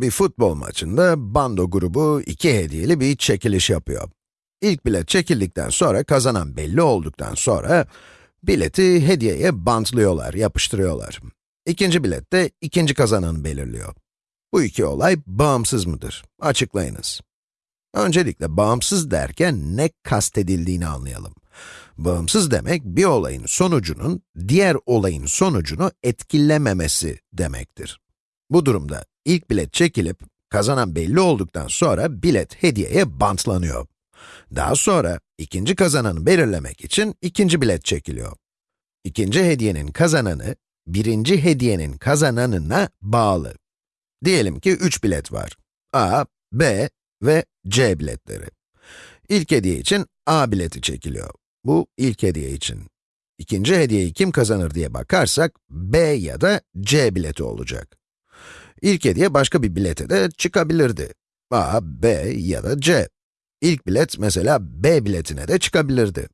Bir futbol maçında bando grubu iki hediyeli bir çekiliş yapıyor. İlk bilet çekildikten sonra, kazanan belli olduktan sonra, bileti hediyeye bantlıyorlar, yapıştırıyorlar. İkinci bilet de ikinci kazananı belirliyor. Bu iki olay bağımsız mıdır? Açıklayınız. Öncelikle bağımsız derken ne kastedildiğini anlayalım. Bağımsız demek, bir olayın sonucunun, diğer olayın sonucunu etkilememesi demektir. Bu durumda ilk bilet çekilip, kazanan belli olduktan sonra bilet hediyeye bantlanıyor. Daha sonra ikinci kazananı belirlemek için ikinci bilet çekiliyor. İkinci hediyenin kazananı, birinci hediyenin kazananına bağlı. Diyelim ki 3 bilet var. A, B ve C biletleri. İlk hediye için A bileti çekiliyor. Bu ilk hediye için. İkinci hediyeyi kim kazanır diye bakarsak, B ya da C bileti olacak. İlk hediye başka bir bilete de çıkabilirdi. A, B ya da C. İlk bilet mesela B biletine de çıkabilirdi.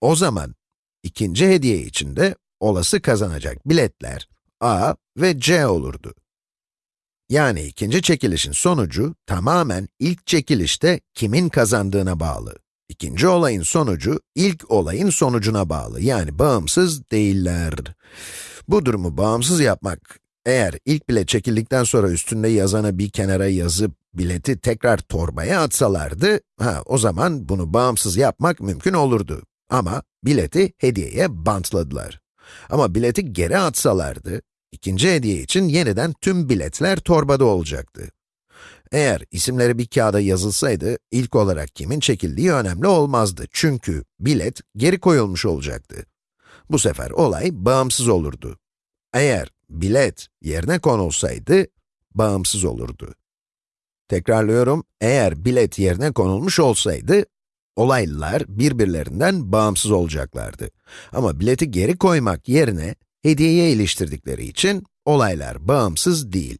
O zaman, ikinci hediye için de olası kazanacak biletler A ve C olurdu. Yani ikinci çekilişin sonucu tamamen ilk çekilişte kimin kazandığına bağlı. İkinci olayın sonucu ilk olayın sonucuna bağlı. Yani bağımsız değiller. Bu durumu bağımsız yapmak, eğer ilk bilet çekildikten sonra üstünde yazanı bir kenara yazıp bileti tekrar torbaya atsalardı, ha o zaman bunu bağımsız yapmak mümkün olurdu. Ama bileti hediyeye bantladılar. Ama bileti geri atsalardı, ikinci hediye için yeniden tüm biletler torbada olacaktı. Eğer isimleri bir kağıda yazılsaydı, ilk olarak kimin çekildiği önemli olmazdı. Çünkü bilet geri koyulmuş olacaktı. Bu sefer olay bağımsız olurdu. Eğer bilet yerine konulsaydı, bağımsız olurdu. Tekrarlıyorum, eğer bilet yerine konulmuş olsaydı, olaylar birbirlerinden bağımsız olacaklardı. Ama bileti geri koymak yerine hediyeye iliştirdikleri için olaylar bağımsız değil.